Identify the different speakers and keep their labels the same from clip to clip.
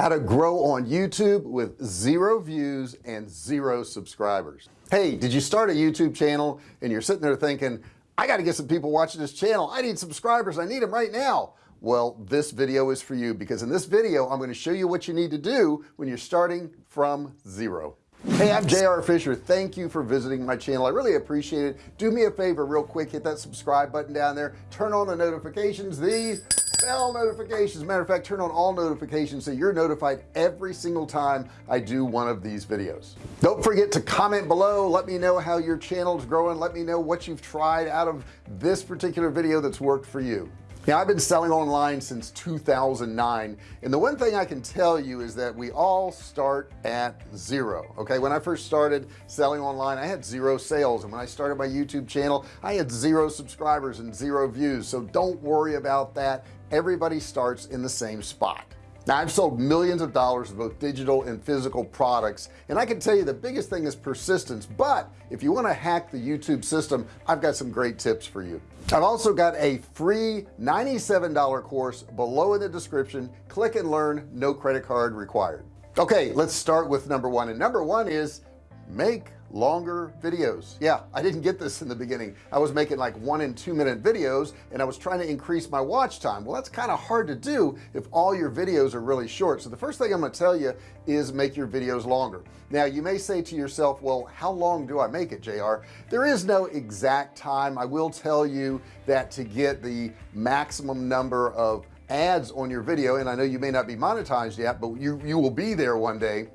Speaker 1: how to grow on YouTube with zero views and zero subscribers. Hey did you start a YouTube channel and you're sitting there thinking I got to get some people watching this channel. I need subscribers. I need them right now. Well this video is for you because in this video I'm going to show you what you need to do when you're starting from zero. Hey I'm JR Fisher. Thank you for visiting my channel. I really appreciate it. Do me a favor real quick hit that subscribe button down there. Turn on the notifications. The bell notifications. Matter of fact turn on all notifications so you're notified every single time I do one of these videos. Don't forget to comment below. Let me know how your channel is growing. Let me know what you've tried out of this particular video that's worked for you now I've been selling online since 2009 and the one thing I can tell you is that we all start at zero okay? When I first started selling online I had zero sales and when I started my YouTube channel I had zero subscribers and zero views so don't worry about that. Everybody starts in the same spot now I've sold millions of dollars of both digital and physical products and I can tell you the biggest thing is persistence. But if you want to hack the YouTube system I've got some great tips for you. I've also got a free $97 course below in the description. Click and learn no credit card required. Okay let's start with number one and number one is make longer videos. Yeah I didn't get this in the beginning. I was making like one and two minute videos and I was trying to increase my watch time. Well that's kind of hard to do if all your videos are really short. So the first thing I'm going to tell you is make your videos longer. Now you may say to yourself well how long do I make it JR there is no exact time. I will tell you that to get the maximum number of ads on your video and I know you may not be monetized yet but you you will be there one day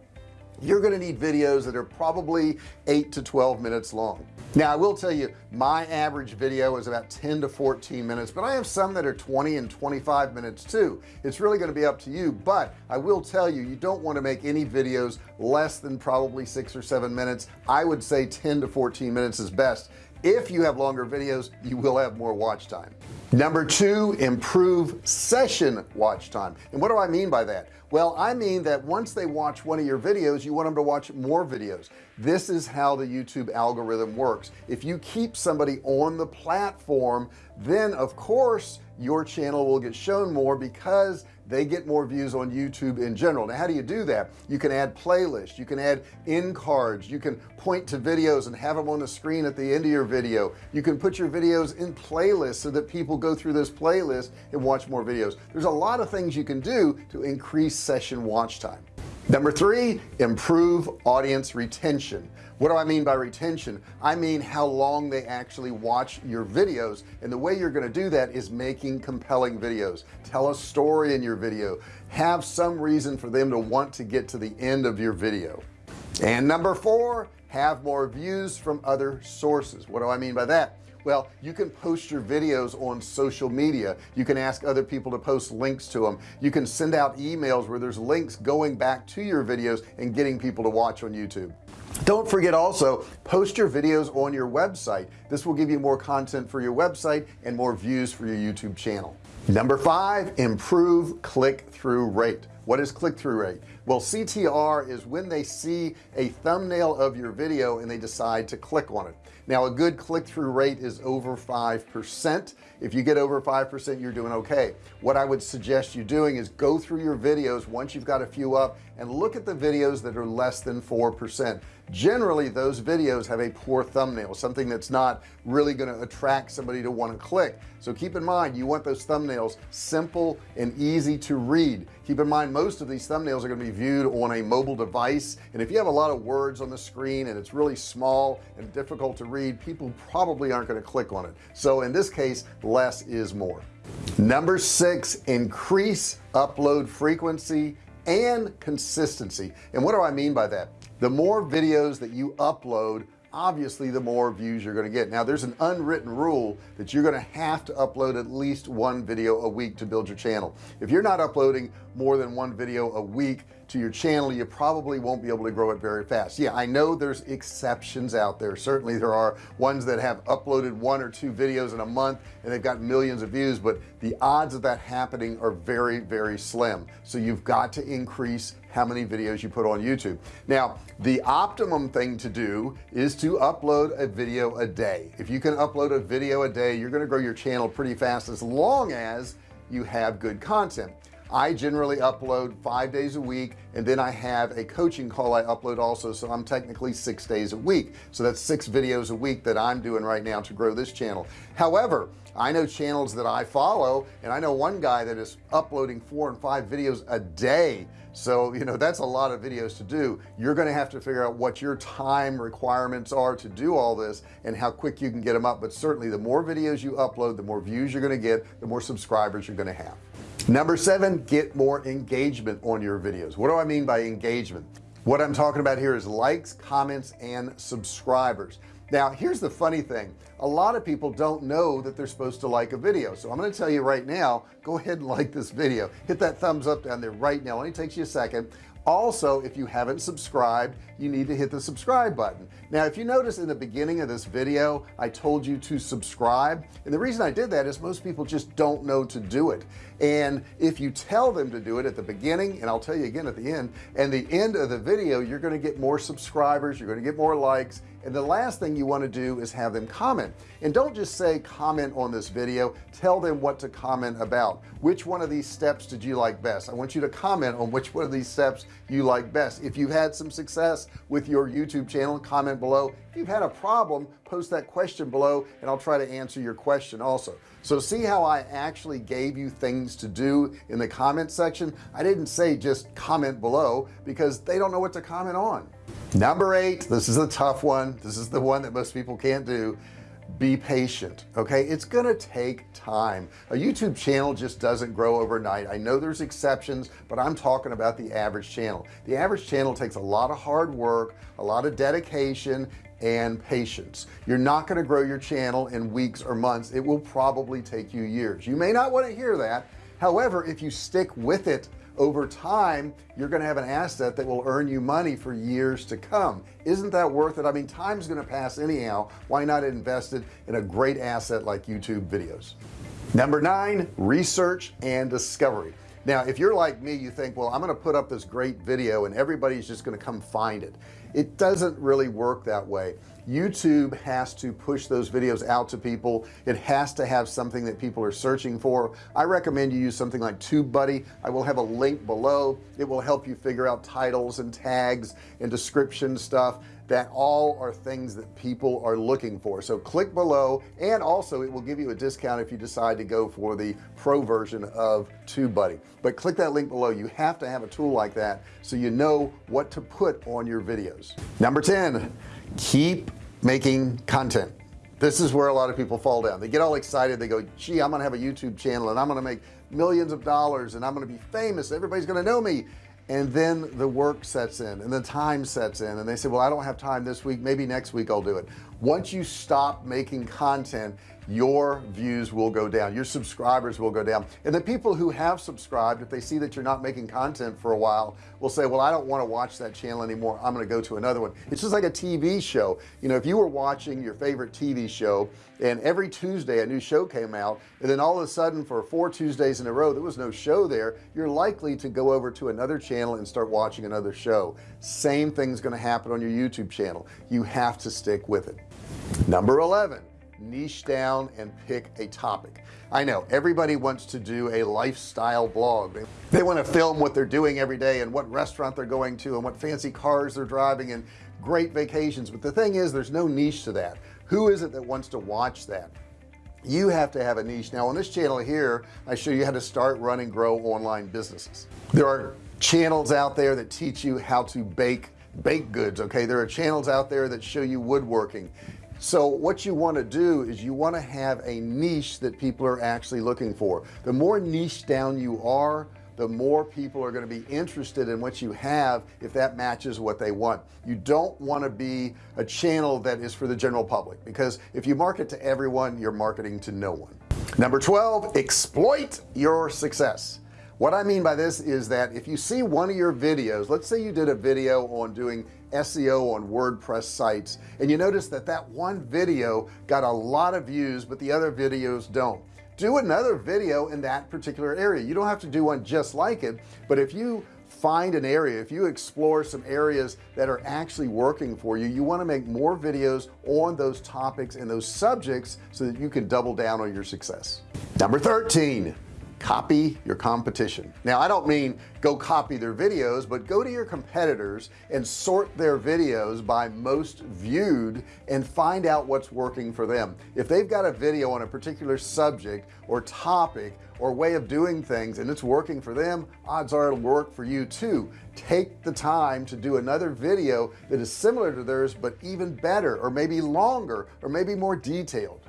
Speaker 1: you're going to need videos that are probably 8 to 12 minutes long. Now I will tell you my average video is about 10 to 14 minutes but I have some that are 20 and 25 minutes too. It's really going to be up to you but I will tell you you don't want to make any videos less than probably six or seven minutes. I would say 10 to 14 minutes is best. If you have longer videos you will have more watch time number two improve session watch time. And what do I mean by that? Well I mean that once they watch one of your videos you want them to watch more videos. This is how the YouTube algorithm works. If you keep somebody on the platform then of course your channel will get shown more because they get more views on YouTube in general. Now how do you do that? You can add playlists. You can add in cards. You can point to videos and have them on the screen at the end of your video. You can put your videos in playlists so that people go through this playlist and watch more videos. There's a lot of things you can do to increase session watch time. Number three improve audience retention. What do I mean by retention? I mean how long they actually watch your videos. And the way you're going to do that is making compelling videos. Tell a story in your video. Have some reason for them to want to get to the end of your video. And number four have more views from other sources. What do I mean by that well you can post your videos on social media. You can ask other people to post links to them you can send out emails where there's links going back to your videos and getting people to watch on YouTube. Don't forget also post your videos on your website. This will give you more content for your website and more views for your YouTube channel. Number five improve click-through rate. What is click-through rate? Well CTR is when they see a thumbnail of your video and they decide to click on it now a good click-through rate is over five percent. If you get over five percent you're doing okay. What I would suggest you doing is go through your videos once you've got a few up and look at the videos that are less than four percent generally those videos have a poor thumbnail something that's not really going to attract somebody to want to click. So keep in mind you want those thumbnails simple and easy to read. Keep in mind most of these thumbnails are going to be viewed on a mobile device and if you have a lot of words on the screen and it's really small and difficult to read people probably aren't going to click on it. So in this case less is more. Number six increase upload frequency and consistency. And what do I mean by that the more videos that you upload obviously the more views you're going to get. Now there's an unwritten rule that you're going to have to upload at least one video a week to build your channel. If you're not uploading more than one video a week to your channel you probably won't be able to grow it very fast. Yeah I know there's exceptions out there. Certainly there are ones that have uploaded one or two videos in a month and they've got millions of views but the odds of that happening are very very slim. So you've got to increase how many videos you put on YouTube. Now the optimum thing to do is to upload a video a day. If you can upload a video a day you're going to grow your channel pretty fast as long as you have good content I generally upload five days a week and then I have a coaching call I upload also so I'm technically six days a week. So that's six videos a week that I'm doing right now to grow this channel. However I know channels that I follow and I know one guy that is uploading four and five videos a day. So you know that's a lot of videos to do. You're going to have to figure out what your time requirements are to do all this and how quick you can get them up but certainly the more videos you upload the more views you're going to get the more subscribers you're going to have number seven get more engagement on your videos. What do I mean by engagement? What I'm talking about here is likes comments and subscribers. Now here's the funny thing. A lot of people don't know that they're supposed to like a video. So I'm going to tell you right now go ahead and like this video. Hit that thumbs up down there right now. It only takes you a second also if you haven't subscribed you need to hit the subscribe button. Now if you notice in the beginning of this video I told you to subscribe and the reason I did that is most people just don't know to do it. And if you tell them to do it at the beginning and I'll tell you again at the end and the end of the video you're going to get more subscribers you're going to get more likes and the last thing you want to do is have them comment. And don't just say comment on this video. Tell them what to comment about. Which one of these steps did you like best? I want you to comment on which one of these steps you like best. If you've had some success with your YouTube channel comment below. If you've had a problem post that question below and I'll try to answer your question also. So see how I actually gave you things to do in the comment section? I didn't say just comment below because they don't know what to comment on number eight this is a tough one. This is the one that most people can't do. Be patient okay? It's gonna take time. A YouTube channel just doesn't grow overnight. I know there's exceptions but I'm talking about the average channel. The average channel takes a lot of hard work a lot of dedication and patience. You're not going to grow your channel in weeks or months. It will probably take you years. You may not want to hear that. However if you stick with it over time you're going to have an asset that will earn you money for years to come. Isn't that worth it? I mean time's going to pass anyhow. Why not invest it in a great asset like YouTube videos? Number nine research and discovery now if you're like me you think well I'm gonna put up this great video and everybody's just gonna come find it. It doesn't really work that way. YouTube has to push those videos out to people. It has to have something that people are searching for. I recommend you use something like TubeBuddy. I will have a link below. It will help you figure out titles and tags and description stuff that all are things that people are looking for. So click below and also it will give you a discount if you decide to go for the pro version of TubeBuddy. But click that link below. You have to have a tool like that so you know what to put on your videos. Number 10 keep making content. This is where a lot of people fall down. They get all excited. They go gee I'm gonna have a YouTube channel and I'm gonna make millions of dollars and I'm gonna be famous. Everybody's gonna know me and then the work sets in and the time sets in and they say well I don't have time this week. Maybe next week I'll do it. Once you stop making content your views will go down your subscribers will go down. And the people who have subscribed if they see that you're not making content for a while will say well I don't want to watch that channel anymore. I'm going to go to another one. It's just like a TV show. You know if you were watching your favorite TV show and every Tuesday a new show came out and then all of a sudden for four Tuesdays in a row there was no show there you're likely to go over to another channel and start watching another show. Same thing's going to happen on your YouTube channel. You have to stick with it. Number 11 niche down and pick a topic. I know everybody wants to do a lifestyle blog. They, they want to film what they're doing every day and what restaurant they're going to and what fancy cars they're driving and great vacations but the thing is there's no niche to that. Who is it that wants to watch that? You have to have a niche. Now on this channel here I show you how to start run and grow online businesses. There are channels out there that teach you how to bake baked goods okay? There are channels out there that show you woodworking so what you want to do is you want to have a niche that people are actually looking for. The more niche down you are the more people are going to be interested in what you have if that matches what they want. You don't want to be a channel that is for the general public because if you market to everyone you're marketing to no one. Number 12 exploit your success what I mean by this is that if you see one of your videos let's say you did a video on doing SEO on WordPress sites and you notice that that one video got a lot of views but the other videos don't. Do another video in that particular area. You don't have to do one just like it but if you find an area if you explore some areas that are actually working for you you want to make more videos on those topics and those subjects so that you can double down on your success. Number 13 copy your competition. Now I don't mean go copy their videos but go to your competitors and sort their videos by most viewed and find out what's working for them. If they've got a video on a particular subject or topic or way of doing things and it's working for them odds are it'll work for you too. Take the time to do another video that is similar to theirs but even better or maybe longer or maybe more detailed.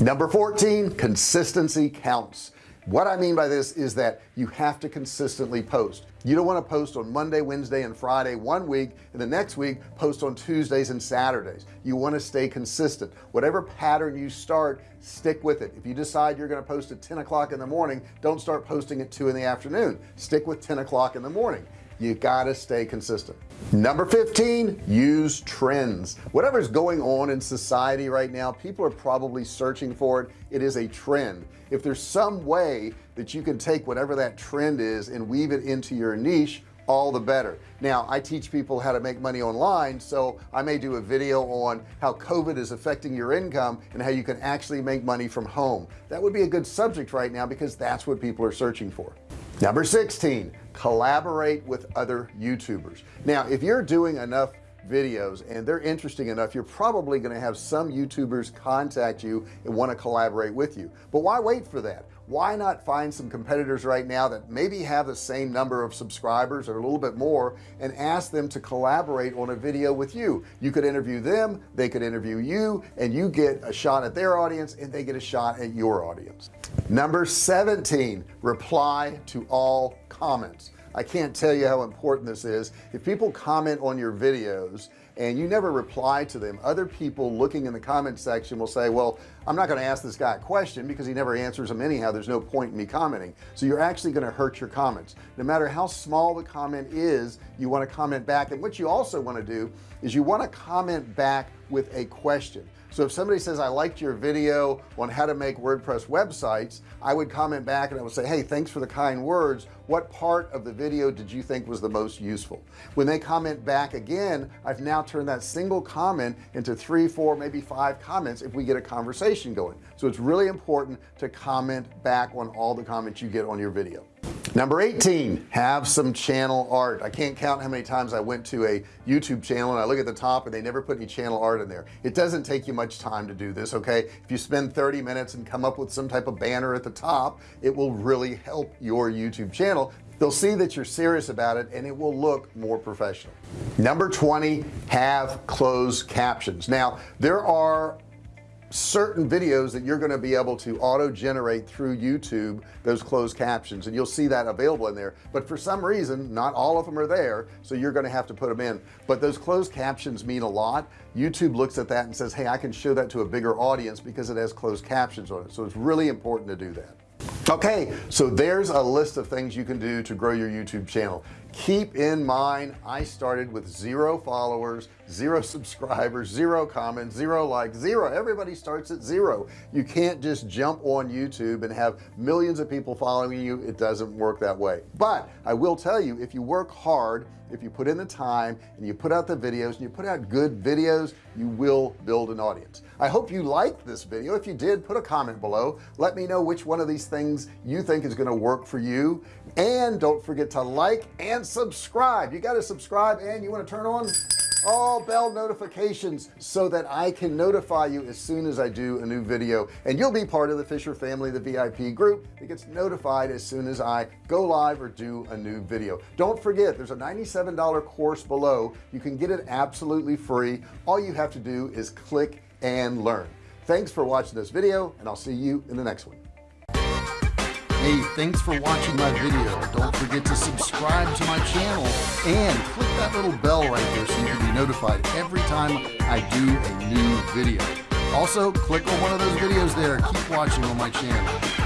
Speaker 1: Number 14 consistency counts what I mean by this is that you have to consistently post. You don't want to post on Monday Wednesday and Friday one week and the next week post on Tuesdays and Saturdays. You want to stay consistent. Whatever pattern you start stick with it. If you decide you're going to post at 10 o'clock in the morning don't start posting at 2 in the afternoon. Stick with 10 o'clock in the morning you gotta stay consistent. Number 15 use trends. Whatever's going on in society right now people are probably searching for it. It is a trend. If there's some way that you can take whatever that trend is and weave it into your niche all the better. Now I teach people how to make money online so I may do a video on how COVID is affecting your income and how you can actually make money from home. That would be a good subject right now because that's what people are searching for number 16 collaborate with other youtubers. Now if you're doing enough videos and they're interesting enough you're probably going to have some youtubers contact you and want to collaborate with you. But why wait for that? Why not find some competitors right now that maybe have the same number of subscribers or a little bit more and ask them to collaborate on a video with you? You could interview them they could interview you and you get a shot at their audience and they get a shot at your audience number 17 reply to all comments. I can't tell you how important this is. If people comment on your videos and you never reply to them other people looking in the comment section will say well I'm not going to ask this guy a question because he never answers them anyhow. There's no point in me commenting. So you're actually going to hurt your comments. No matter how small the comment is you want to comment back. And what you also want to do is you want to comment back with a question so if somebody says I liked your video on how to make WordPress websites I would comment back and I would say hey thanks for the kind words. What part of the video did you think was the most useful? When they comment back again I've now turned that single comment into three four maybe five comments if we get a conversation going. So it's really important to comment back on all the comments you get on your video number 18 have some channel art. I can't count how many times I went to a YouTube channel and I look at the top and they never put any channel art in there. It doesn't take you much time to do this okay? If you spend 30 minutes and come up with some type of banner at the top it will really help your YouTube channel. They'll see that you're serious about it and it will look more professional. Number 20 have closed captions. Now there are certain videos that you're going to be able to auto generate through YouTube those closed captions and you'll see that available in there. But for some reason not all of them are there so you're going to have to put them in. But those closed captions mean a lot. YouTube looks at that and says hey I can show that to a bigger audience because it has closed captions on it. So it's really important to do that. Okay so there's a list of things you can do to grow your YouTube channel keep in mind I started with zero followers zero subscribers zero comments zero likes zero. Everybody starts at zero. You can't just jump on YouTube and have millions of people following you. It doesn't work that way. But I will tell you if you work hard if you put in the time and you put out the videos and you put out good videos you will build an audience. I hope you liked this video. If you did put a comment below. Let me know which one of these things you think is going to work for you. And don't forget to like subscribe. You got to subscribe and you want to turn on all bell notifications so that I can notify you as soon as I do a new video. And you'll be part of the Fisher family the VIP group that gets notified as soon as I go live or do a new video. Don't forget there's a $97 course below. You can get it absolutely free. All you have to do is click and learn. Thanks for watching this video and I'll see you in the next one Hey, thanks for watching my video. Don't forget to subscribe to my channel and click that little bell right there so you can be notified every time I do a new video. Also, click on one of those videos there. Keep watching on my channel.